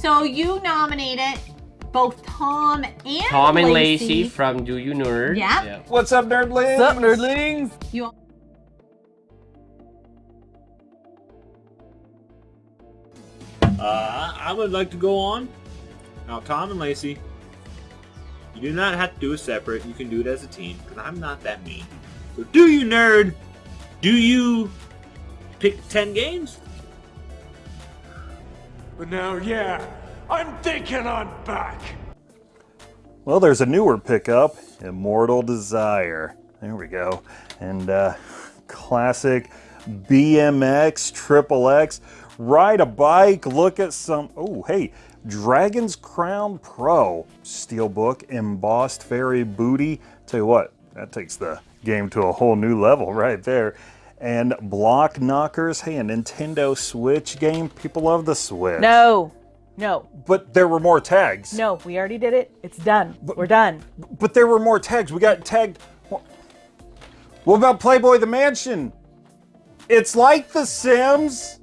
So you nominated both Tom and Tom and Lacey. Lacey from Do You Nerd. Yeah. yeah. What's up, nerdlings? What's up, nerdlings? You Uh, I would like to go on. Now, Tom and Lacey, you do not have to do it separate. You can do it as a team, because I'm not that mean. So, do you, nerd? Do you pick 10 games? But now, yeah, I'm thinking I'm back. Well, there's a newer pickup, Immortal Desire. There we go. And uh, classic BMX, Triple X. Ride a bike, look at some, oh, hey, Dragon's Crown Pro. Steelbook, embossed fairy booty. Tell you what, that takes the game to a whole new level right there. And Block Knockers, hey, a Nintendo Switch game. People love the Switch. No, no, But there were more tags. no. We already did it. It's done. But, We're done. But there were more tags. We got tagged. What about Playboy the Mansion? It's like The Sims.